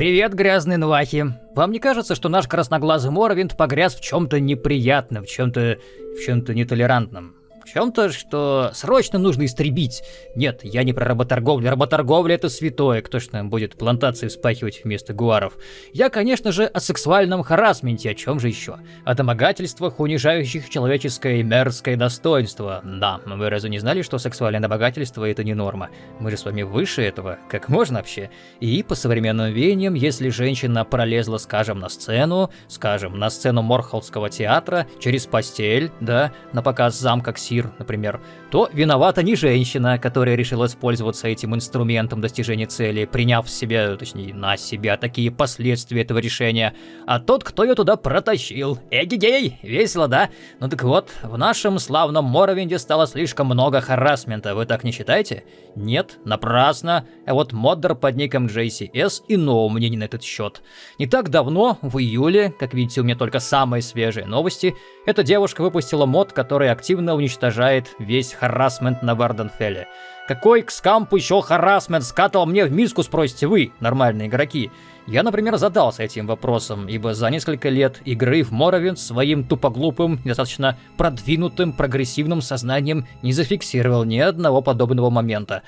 Привет, грязные нвахи. Вам не кажется, что наш красноглазый Моровинд погряз в чем-то неприятном, в чем-то в чем-то нетолерантном? Чем-то, что срочно нужно истребить. Нет, я не про работорговлю. Работорговля это святое. Кто ж нам будет плантации вспахивать вместо гуаров? Я, конечно же, о сексуальном харасменте. О чем же еще? О домогательствах, унижающих человеческое и мерзкое достоинство. Да, вы разве не знали, что сексуальное домогательство это не норма? Мы же с вами выше этого. Как можно вообще? И по современным веяниям, если женщина пролезла, скажем, на сцену, скажем, на сцену Морхолдского театра, через постель, да, на показ замка Ксир, мир, например, то виновата не женщина, которая решила воспользоваться этим инструментом достижения цели, приняв себе, точнее, на себя такие последствия этого решения, а тот, кто ее туда протащил. Эгегей, весело, да? Ну так вот, в нашем славном Моровинде стало слишком много харасмента, вы так не считаете? Нет, напрасно. А вот моддер под ником JCS иного мнения на этот счет. Не так давно, в июле, как видите, у меня только самые свежие новости, эта девушка выпустила мод, который активно уничтожает весь харасмент на Варденфелле. Какой к скампу еще харасмент скатал мне в миску, спросите вы, нормальные игроки? Я, например, задался этим вопросом, ибо за несколько лет игры в Моровинд своим тупоглупым, достаточно продвинутым, прогрессивным сознанием не зафиксировал ни одного подобного момента.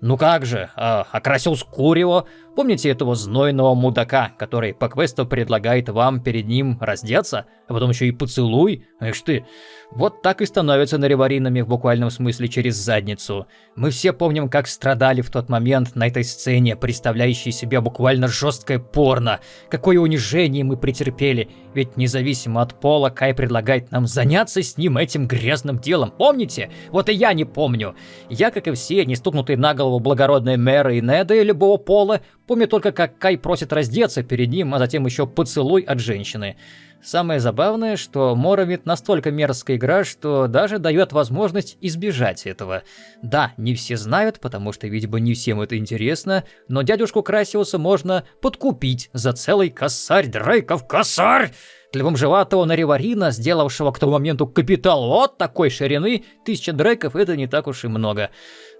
Ну как же, э, окрасил Скурио. Помните этого знойного мудака, который по квесту предлагает вам перед ним раздеться, а потом еще и поцелуй? Эх ты, вот так и становятся нареваринами в буквальном смысле через задницу. Мы все помним, как страдали в тот момент на этой сцене, представляющей себя буквально жесткое порно. Какое унижение мы претерпели, ведь независимо от пола Кай предлагает нам заняться с ним этим грязным делом. Помните? Вот и я не помню. Я, как и все, не стукнутые на голову благородные мэры и неды любого пола, помню только, как Кай просит раздеться перед ним, а затем еще поцелуй от женщины. Самое забавное, что Моровит настолько мерзкая игра, что даже дает возможность избежать этого. Да, не все знают, потому что, видимо, не всем это интересно, но дядюшку Красиуса можно подкупить за целый косарь Дрейков косарь! Для бомжеватого Нариварина, сделавшего к тому моменту капитал вот такой ширины, тысяча дрейков это не так уж и много.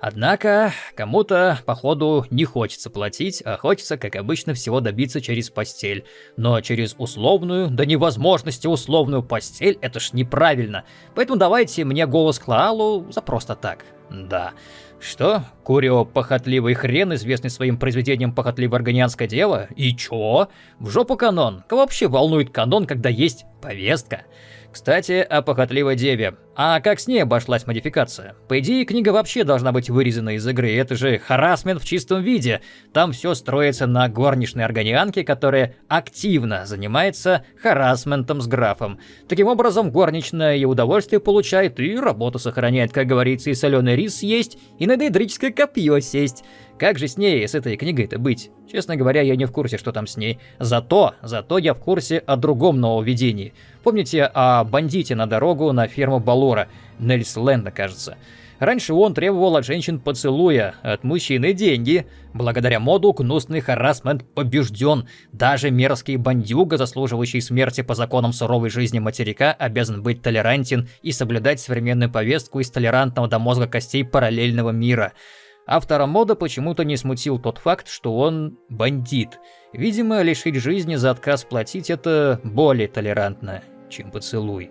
Однако, кому-то, походу, не хочется платить, а хочется, как обычно, всего добиться через постель. Но через условную, до невозможности условную постель, это ж неправильно. Поэтому давайте мне голос Клаалу за просто так. Да. Что? Курио похотливый хрен, известный своим произведением «Похотливое органианское дело»? И чё? В жопу канон. Кого вообще волнует канон, когда есть повестка? Кстати, о похотливой деве. А как с ней обошлась модификация? По идее, книга вообще должна быть вырезана из игры, это же харасмент в чистом виде. Там все строится на горничной органианке, которая активно занимается харасментом с графом. Таким образом, горничная и удовольствие получает, и работу сохраняет, как говорится, и соленый рис есть, и на дейдрическое копье сесть. Как же с ней, с этой книгой-то быть? Честно говоря, я не в курсе, что там с ней. Зато, зато я в курсе о другом нововведении. Помните о бандите на дорогу на ферму Балора? Нельс Лэнда, кажется. Раньше он требовал от женщин поцелуя, от мужчины деньги. Благодаря моду гнусный харасмент побежден. Даже мерзкий бандюга, заслуживающий смерти по законам суровой жизни материка, обязан быть толерантен и соблюдать современную повестку из толерантного до мозга костей параллельного мира. Автора мода почему-то не смутил тот факт, что он бандит. Видимо, лишить жизни за отказ платить это более толерантно, чем поцелуй.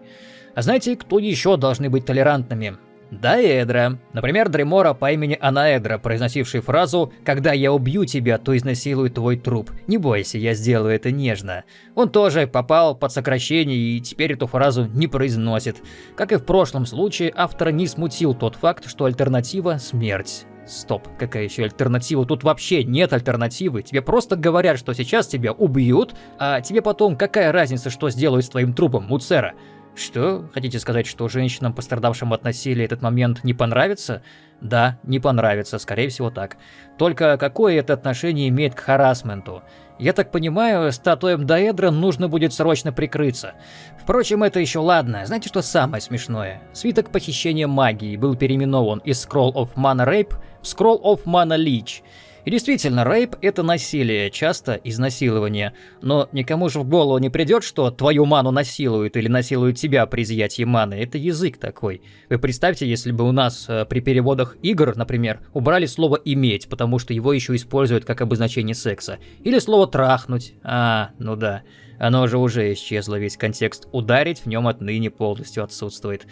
А знаете, кто еще должны быть толерантными? Даэдра. Например, Дремора по имени Анаэдра, произносивший фразу «Когда я убью тебя, то изнасилую твой труп. Не бойся, я сделаю это нежно». Он тоже попал под сокращение и теперь эту фразу не произносит. Как и в прошлом случае, автора не смутил тот факт, что альтернатива – смерть. Стоп, какая еще альтернатива? Тут вообще нет альтернативы. Тебе просто говорят, что сейчас тебя убьют, а тебе потом какая разница, что сделают с твоим трупом, Муцера? Что? Хотите сказать, что женщинам, пострадавшим от насилия, этот момент не понравится? Да, не понравится, скорее всего так. Только какое это отношение имеет к харасменту? Я так понимаю, статуям Даэдра нужно будет срочно прикрыться. Впрочем, это еще ладно. Знаете, что самое смешное? Свиток похищения магии был переименован из Scroll of Mana Rape в Scroll of Mana Leech. И действительно, рейп – это насилие, часто изнасилование. Но никому же в голову не придет, что твою ману насилуют или насилуют тебя при изъятии маны. Это язык такой. Вы представьте, если бы у нас э, при переводах игр, например, убрали слово «иметь», потому что его еще используют как обозначение секса. Или слово «трахнуть». А, ну да. Оно же уже исчезло, весь контекст «ударить» в нем отныне полностью отсутствует.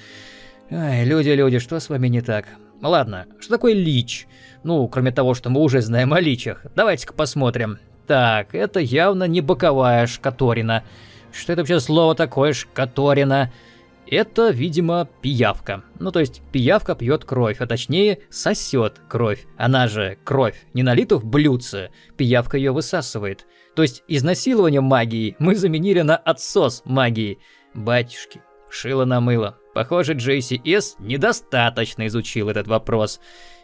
Ай, люди-люди, что с вами не так? Ладно, что такое лич? Ну, кроме того, что мы уже знаем о личах. Давайте-ка посмотрим. Так, это явно не боковая шкаторина. Что это вообще слово такое, шкаторина? Это, видимо, пиявка. Ну, то есть, пиявка пьет кровь, а точнее, сосет кровь. Она же кровь, не налита в блюдце. Пиявка ее высасывает. То есть, изнасилование магии мы заменили на отсос магии. Батюшки, шило на мыло. Похоже, Джейси С. недостаточно изучил этот вопрос.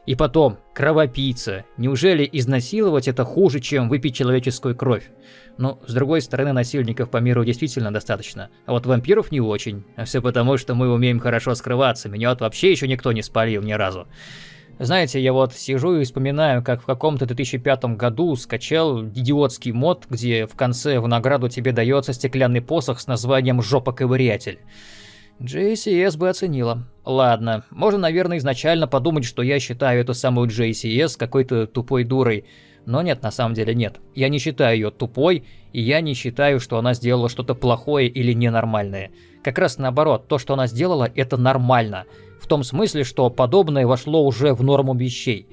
И потом, кровопийца. Неужели изнасиловать это хуже, чем выпить человеческую кровь? Ну, с другой стороны, насильников по миру действительно достаточно, а вот вампиров не очень. А все потому, что мы умеем хорошо скрываться, меня вот вообще еще никто не спалил ни разу. Знаете, я вот сижу и вспоминаю, как в каком-то 2005 году скачал идиотский мод, где в конце в награду тебе дается стеклянный посох с названием «Жопа-ковырятель». JCS бы оценила. Ладно, можно, наверное, изначально подумать, что я считаю эту самую JCS какой-то тупой дурой. Но нет, на самом деле нет. Я не считаю ее тупой, и я не считаю, что она сделала что-то плохое или ненормальное. Как раз наоборот, то, что она сделала, это нормально. В том смысле, что подобное вошло уже в норму вещей.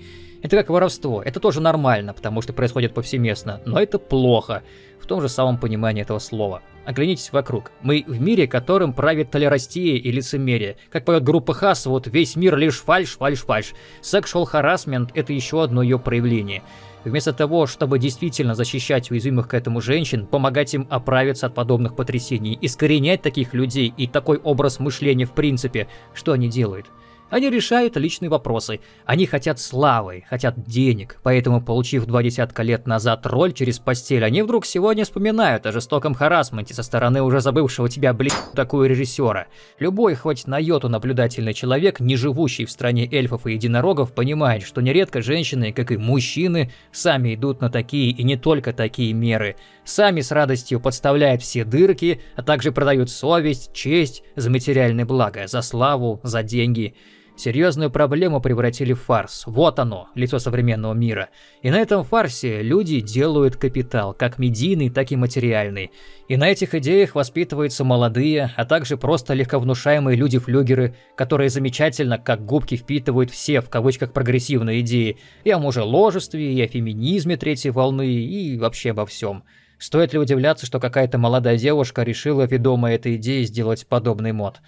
Это как воровство, это тоже нормально, потому что происходит повсеместно, но это плохо, в том же самом понимании этого слова. Оглянитесь вокруг. Мы в мире, которым правит толерастия и лицемерие. Как поет группа Хас, вот весь мир лишь фальш, фальш, фальш. Sexual harassment – это еще одно ее проявление. Вместо того, чтобы действительно защищать уязвимых к этому женщин, помогать им оправиться от подобных потрясений, искоренять таких людей и такой образ мышления в принципе, что они делают? Они решают личные вопросы. Они хотят славы, хотят денег. Поэтому, получив два десятка лет назад роль через постель, они вдруг сегодня вспоминают о жестоком харасменте со стороны уже забывшего тебя, блин, такую режиссера. Любой, хоть на йоту наблюдательный человек, не живущий в стране эльфов и единорогов, понимает, что нередко женщины, как и мужчины, сами идут на такие и не только такие меры. Сами с радостью подставляют все дырки, а также продают совесть, честь за материальное благо, за славу, за деньги. Серьезную проблему превратили в фарс. Вот оно, лицо современного мира. И на этом фарсе люди делают капитал, как медийный, так и материальный. И на этих идеях воспитываются молодые, а также просто легковнушаемые люди-флюгеры, которые замечательно, как губки, впитывают все, в кавычках, прогрессивные идеи. И о мужеложестве, и о феминизме третьей волны, и вообще обо всем. Стоит ли удивляться, что какая-то молодая девушка решила, ведомая этой идеей, сделать подобный мод?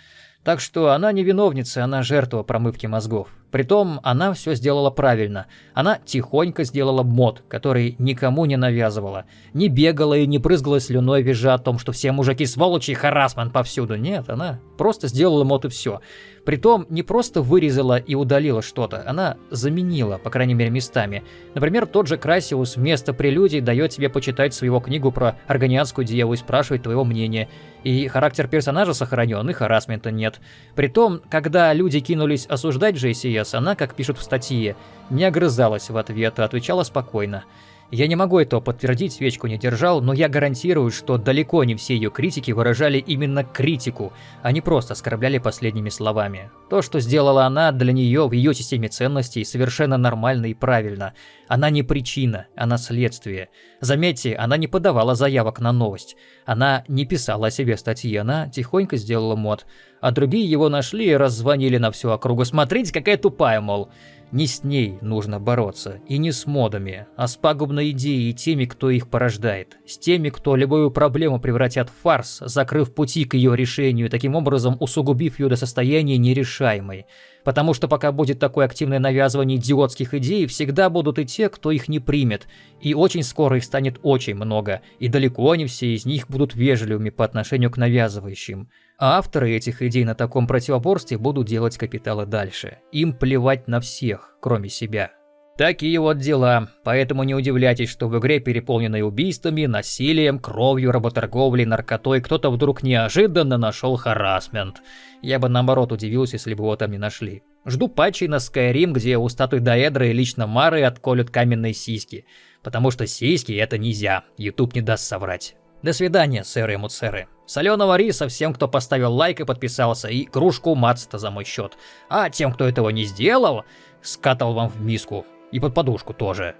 Так что она не виновница, она жертва промывки мозгов. Притом, она все сделала правильно. Она тихонько сделала мод, который никому не навязывала. Не бегала и не брызгала слюной, визжа о том, что все мужики сволочи и харасман повсюду. Нет, она просто сделала мод и все. Притом, не просто вырезала и удалила что-то, она заменила, по крайней мере, местами. Например, тот же Красиус вместо прелюдий дает тебе почитать своего книгу про органианскую деву и спрашивает твоего мнения. И характер персонажа сохранен, и харасмента нет. Притом, когда люди кинулись осуждать JCS, она, как пишут в статье, не огрызалась в ответ, а отвечала спокойно. Я не могу этого подтвердить, свечку не держал, но я гарантирую, что далеко не все ее критики выражали именно критику, а не просто оскорбляли последними словами. То, что сделала она, для нее в ее системе ценностей совершенно нормально и правильно. Она не причина, она следствие. Заметьте, она не подавала заявок на новость. Она не писала о себе статьи, она тихонько сделала мод. А другие его нашли и раззвонили на всю округу. Смотрите, какая тупая, мол. Не с ней нужно бороться, и не с модами, а с пагубной идеей и теми, кто их порождает. С теми, кто любую проблему превратят в фарс, закрыв пути к ее решению, таким образом усугубив ее до состояния нерешаемой. Потому что пока будет такое активное навязывание идиотских идей, всегда будут и те, кто их не примет. И очень скоро их станет очень много, и далеко не все из них будут вежливыми по отношению к навязывающим. А авторы этих идей на таком противоборстве будут делать капиталы дальше. Им плевать на всех, кроме себя. Такие вот дела, поэтому не удивляйтесь, что в игре, переполненной убийствами, насилием, кровью, работорговлей, наркотой, кто-то вдруг неожиданно нашел харасмент. Я бы наоборот удивился, если бы его там не нашли. Жду патчей на Skyrim, где у статуи Даэдры и лично Мары отколют каменные сиськи. Потому что сиськи это нельзя, YouTube не даст соврать. До свидания, сэры и муцеры. Соленого риса всем, кто поставил лайк и подписался, и кружку мацта за мой счет. А тем, кто этого не сделал, скатал вам в миску. И под подушку тоже.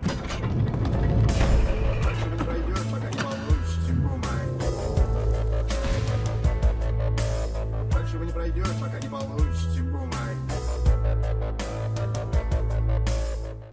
Дальше вы